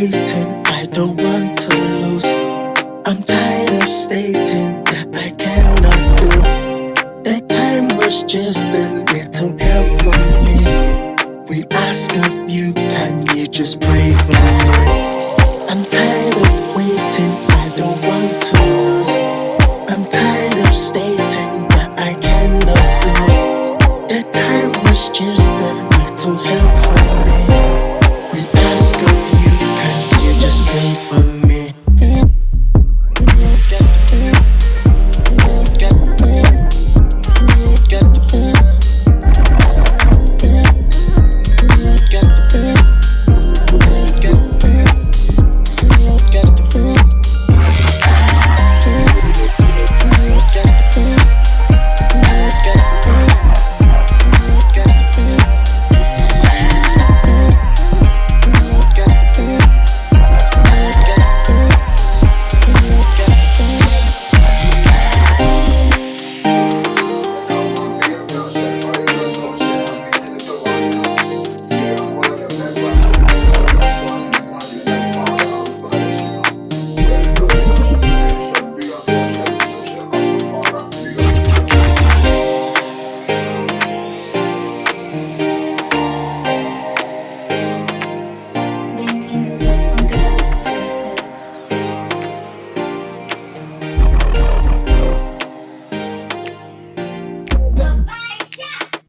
waiting, I don't want to lose. I'm tired of stating that I cannot do. That time was just a little help for me. We ask of you, can you just pray for me? I'm tired of waiting, I don't want to lose. I'm tired of stating that I cannot do. That time was just a little help for me